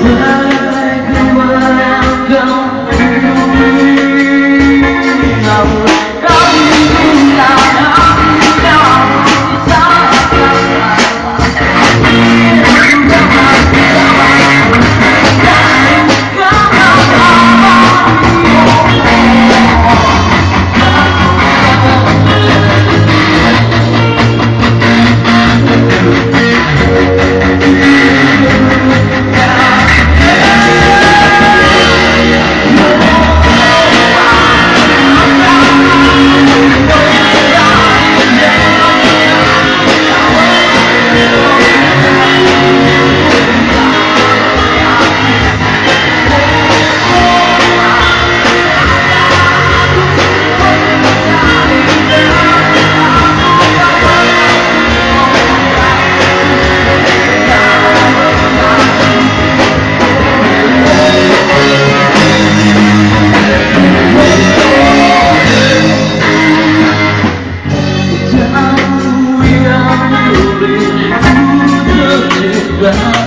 Amen. Behind